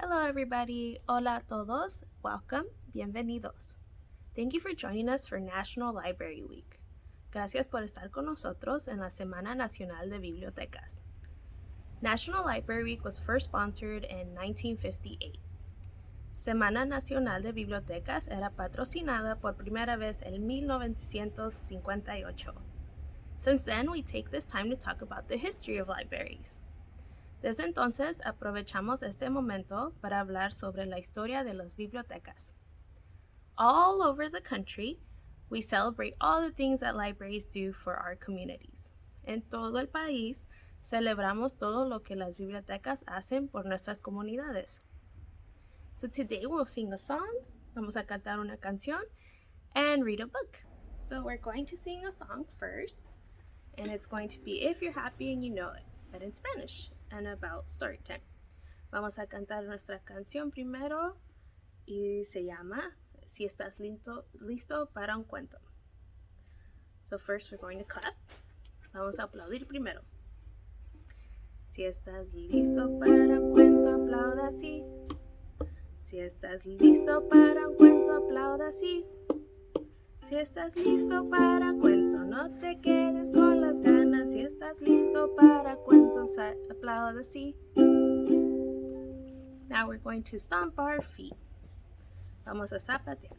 Hello everybody, hola a todos, welcome, bienvenidos. Thank you for joining us for National Library Week. Gracias por estar con nosotros en la Semana Nacional de Bibliotecas. National Library Week was first sponsored in 1958. Semana Nacional de Bibliotecas era patrocinada por primera vez en 1958. Since then, we take this time to talk about the history of libraries. Desde entonces, aprovechamos este momento para hablar sobre la historia de las bibliotecas. All over the country, we celebrate all the things that libraries do for our communities. En todo el país, celebramos todo lo que las bibliotecas hacen por nuestras comunidades. So today we'll sing a song, vamos a cantar una canción, and read a book. So we're going to sing a song first, and it's going to be If You're Happy and You Know It, but in Spanish, and about story time. Vamos a cantar nuestra canción primero, y se llama si estás listo, listo para un cuento. So first we're going to clap. Vamos a aplaudir primero. Si estás listo para un cuento, aplauda así. Si estás listo para un cuento, aplauda así. Si estás listo para cuento, no te quedes con las ganas. Si estás listo para cuentos, aplauda así. Now we're going to stomp our feet. Vamos a zapatear.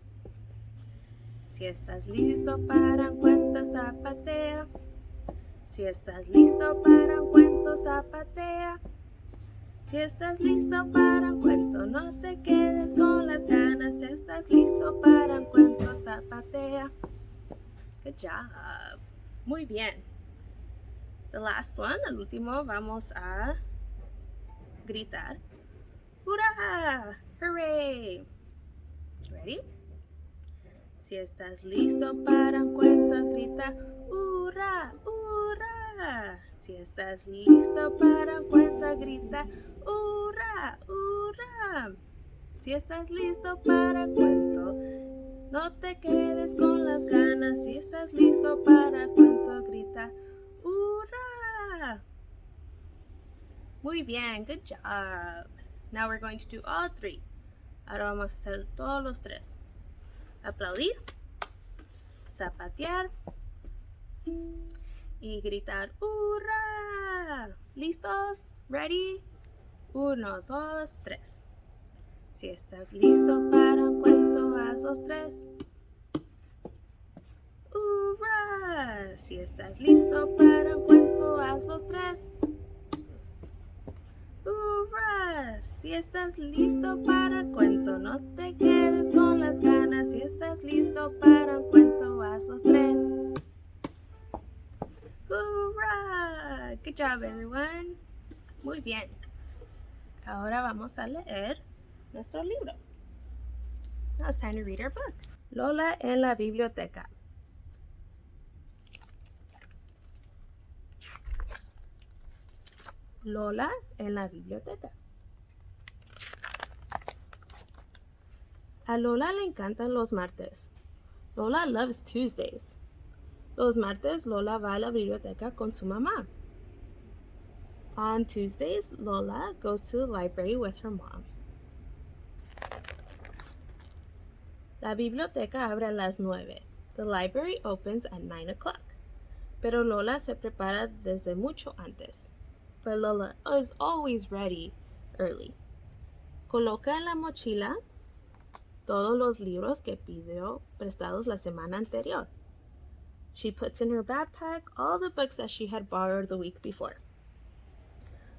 Si estás listo para un cuento, zapatea. Si estás listo para un cuento, zapatea. Si estás listo para un cuento, no te quedes con las ganas. Si estás listo para un cuento, zapatea. Good job. Muy bien. The last one, el último, vamos a gritar. ¡Hurra! ¡Hooray! Ready? Si estás listo para un cuento, grita ¡Hurra! ¡Hurra! Si estás listo para cuento, grita ¡Hurra! ¡Hurra! Si estás listo para cuento, no te quedes con las ganas. Si estás listo para cuento, grita ¡Hurra! Muy bien, good job. Now we're going to do all three. Ahora vamos a hacer todos los tres. Aplaudir, zapatear y gritar ¡Hurra! ¿Listos? ¿Ready? Uno, dos, tres. Si estás listo para un cuento, haz los tres. ¡Hurra! Si estás listo para un cuento, haz los tres. ¡Hurra! Si estás listo para el cuento, no te quedes con las ganas. Si estás listo para un cuento, haz los tres. ¡Hurra! Good job, everyone. Muy bien. Ahora vamos a leer nuestro libro. Now it's time to read our book. Lola en la biblioteca. Lola en la biblioteca. A Lola le encantan los martes. Lola loves Tuesdays. Los martes Lola va a la biblioteca con su mamá. On Tuesdays, Lola goes to the library with her mom. La biblioteca abre a las nueve. The library opens at 9 o'clock. Pero Lola se prepara desde mucho antes but Lola is always ready early. Coloca en la mochila todos los libros que pidió prestados la semana anterior. She puts in her backpack all the books that she had borrowed the week before.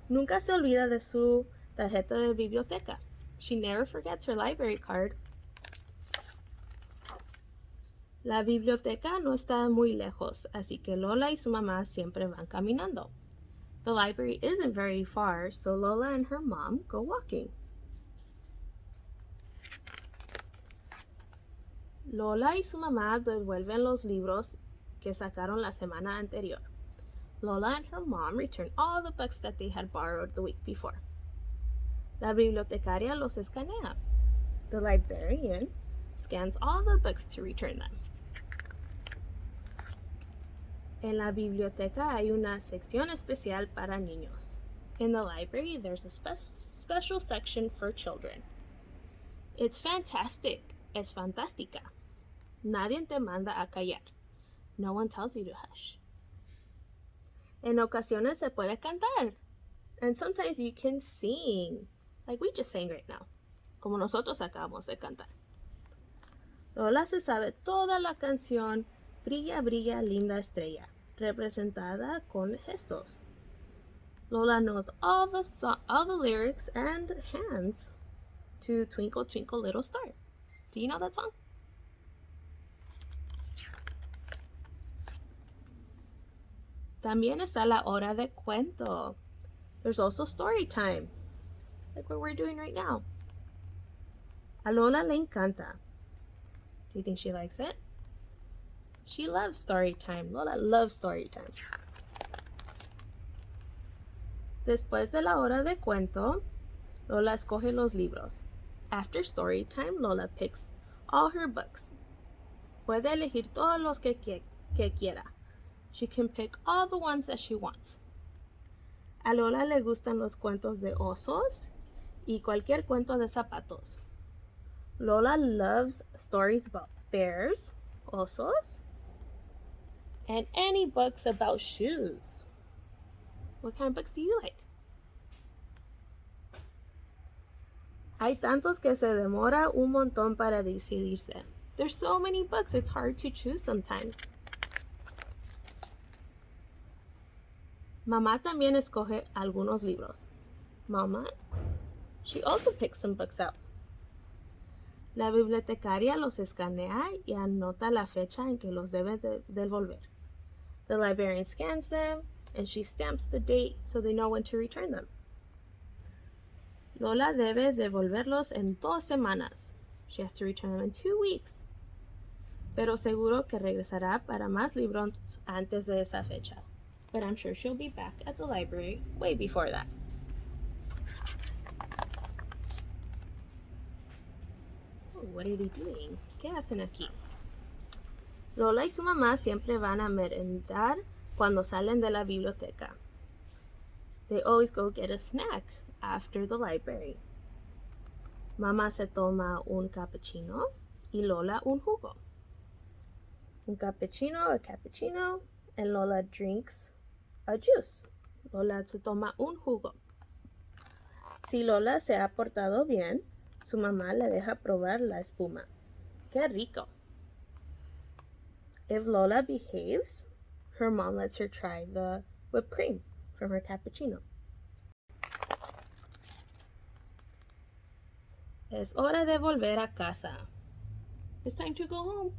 Nunca se olvida de su tarjeta de biblioteca. She never forgets her library card. La biblioteca no está muy lejos, así que Lola y su mamá siempre van caminando. The library isn't very far, so Lola and her mom go walking. Lola y su mamá devuelven los libros que sacaron la semana anterior. Lola and her mom returned all the books that they had borrowed the week before. La bibliotecaria los escanea. The librarian scans all the books to return them. En la biblioteca hay una sección especial para niños. In the library, there's a spe special section for children. It's fantastic. Es fantástica. Nadie te manda a callar. No one tells you to hush. En ocasiones se puede cantar. And sometimes you can sing. Like we just sang right now. Como nosotros acabamos de cantar. Lola se sabe toda la canción Brilla, brilla, linda estrella, representada con gestos. Lola knows all the, all the lyrics and hands to Twinkle, Twinkle, Little Star. Do you know that song? También está la hora de cuento. There's also story time, like what we're doing right now. A Lola le encanta. Do you think she likes it? She loves story time. Lola loves story time. Después de la hora de cuento, Lola escoge los libros. After story time, Lola picks all her books. Puede elegir todos los que, que, que quiera. She can pick all the ones that she wants. A Lola le gustan los cuentos de osos y cualquier cuento de zapatos. Lola loves stories about bears, osos, and any books about shoes. What kind of books do you like? Hay tantos que se demora un montón para decidirse. There's so many books, it's hard to choose sometimes. Mamá también escoge algunos libros. Mama, she also picks some books out. La bibliotecaria los escanea y anota la fecha en que los debe de devolver. The librarian scans them and she stamps the date so they know when to return them. Lola debe devolverlos en dos semanas. She has to return them in two weeks. Pero seguro que regresará para más libros antes de esa fecha but I'm sure she'll be back at the library way before that. Oh, what are they doing? ¿Qué hacen aquí? Lola y su mamá siempre van a merendar cuando salen de la biblioteca. They always go get a snack after the library. Mamá se toma un cappuccino y Lola un jugo. Un cappuccino, a cappuccino, and Lola drinks a juice. Lola se toma un jugo. Si Lola se ha portado bien, su mamá le deja probar la espuma. ¡Qué rico! If Lola behaves, her mom lets her try the whipped cream from her cappuccino. Es hora de volver a casa. It's time to go home.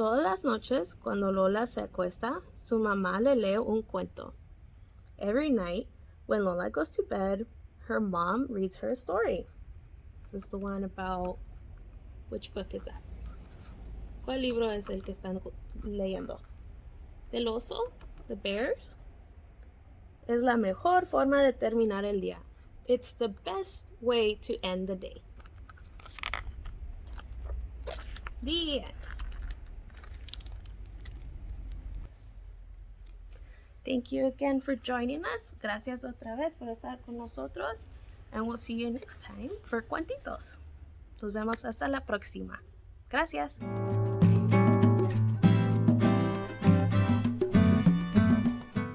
Todas las noches, cuando Lola se acuesta, su mamá le lee un cuento. Every night, when Lola goes to bed, her mom reads her a story. This is the one about... Which book is that? ¿Cuál libro es el que están leyendo? ¿Del oso? ¿The bears? Es la mejor forma de terminar el día. It's the best way to end the day. The end. Thank you again for joining us. Gracias otra vez por estar con nosotros. And we'll see you next time for Cuentitos. Nos vemos hasta la próxima. Gracias.